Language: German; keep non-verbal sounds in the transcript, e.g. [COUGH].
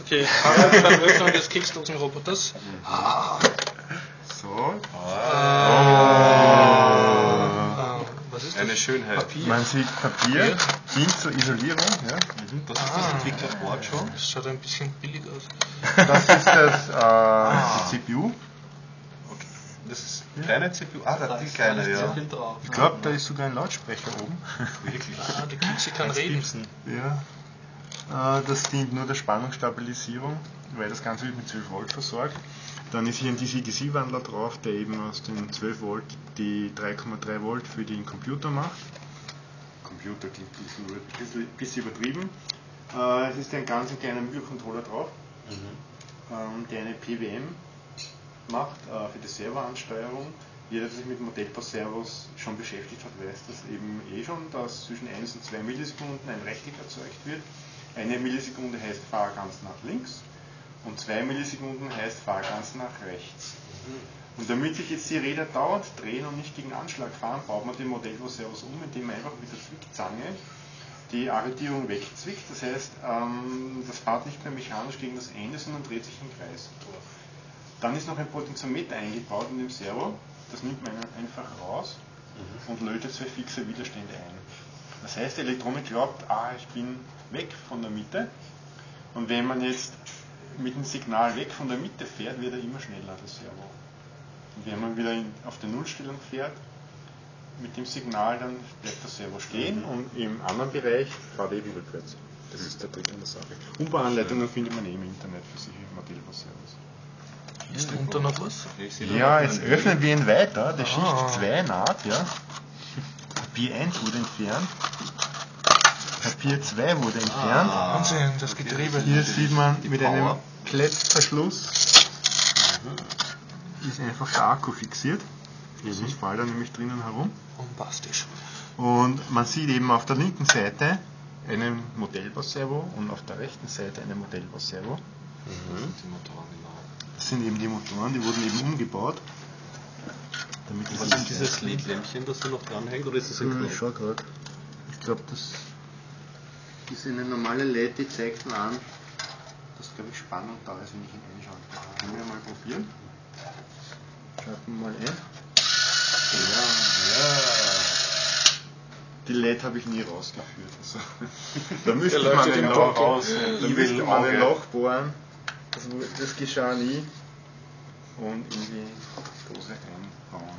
Okay, Harald [LAUGHS] beim Öffnen des Keksdosenroboters. So. Ah, was ist das? Eine Schönheit. Papier. Man sieht Papier, dient zur Isolierung. Ja. Das ist das Entwicklerboard schon. Das schaut ein bisschen billig aus. Das ist das, äh, [LAUGHS] die CPU. Das ist kleine CPU. Ah, da die kleine, ja. drauf. Ich glaube, da ist sogar ein Lautsprecher oben. Wirklich. Ah, die Kekse kann reden. Ja. Äh, das dient nur der Spannungsstabilisierung, weil das Ganze wird mit 12 Volt versorgt. Dann ist hier ein DC-DC-Wandler drauf, der eben aus den 12 Volt die 3,3 Volt für den Computer macht. Computer klingt ein bisschen, über- bisschen, übertrieben. Äh, es ist ein ganz kleiner Mikrocontroller drauf, ähm, der eine PWM macht äh, für die Serveransteuerung. Jeder, der sich mit Modellbus-Servos schon beschäftigt hat, weiß das eben eh schon, dass zwischen 1 und 2 Millisekunden ein Rechteck erzeugt wird. Eine Millisekunde heißt fahr ganz nach links und 2 Millisekunden heißt fahr ganz nach rechts. Und damit sich jetzt die Räder dauernd drehen und nicht gegen Anschlag fahren, baut man den Modellbus-Servos um, indem man einfach mit der Zwickzange die Arretierung wegzwickt. Das heißt, ähm, das fährt nicht mehr mechanisch gegen das Ende, sondern dreht sich im Kreis. Dann ist noch ein Potentiometer eingebaut in dem Servo. Das nimmt man einfach raus und lötet zwei fixe Widerstände ein. Das heißt, die Elektronik glaubt, ah, ich bin weg von der Mitte. Und wenn man jetzt mit dem Signal weg von der Mitte fährt, wird er immer schneller, das Servo. Und wenn man wieder in, auf der Nullstellung fährt, mit dem Signal, dann bleibt das Servo stehen und im anderen Bereich fährt er eben rückwärts. Das ist der Trick an der Sache. Umbahnanleitungen findet man eh im Internet für solche Modellbus-Servos. Ist unter noch was? Ja, da jetzt öffnen wir ihn weiter. Der Ah. Schicht 2 naht, ja. Papier 1 wurde entfernt. Papier 2 wurde entfernt. Wahnsinn, das Getriebe. Hier sieht man mit einem. Klettverschluss ist einfach der Akku fixiert. Sonst fällt er nämlich drinnen herum. Bombastisch. Und man sieht eben auf der linken Seite einen Modellbus-Servo und auf der rechten Seite einen Modellbus-Servo. Die Motoren, genau. Das sind eben die Motoren, die wurden eben umgebaut. Ist dieses Lidlämpchen, das da noch dranhängt, oder ist das ein Ich Knopf? schau gerade. Ich glaube, das ist eine normale LED, die zeigt mir an, dass glaube ich Spannung da ist, wenn ich ihn einschaue. Können wir mal probieren? Schalten wir mal ein. Ja, Die LED habe ich nie rausgeführt. Also, [LAUGHS] da müsste man ein Loch, Dunkeln. da müsste man ein Loch bohren. Das, wu- das geschah nie. Und in die Dose einbauen.